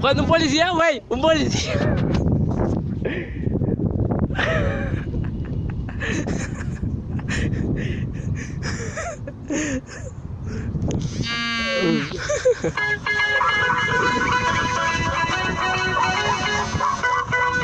Quando um policial, véi, um policial. う ん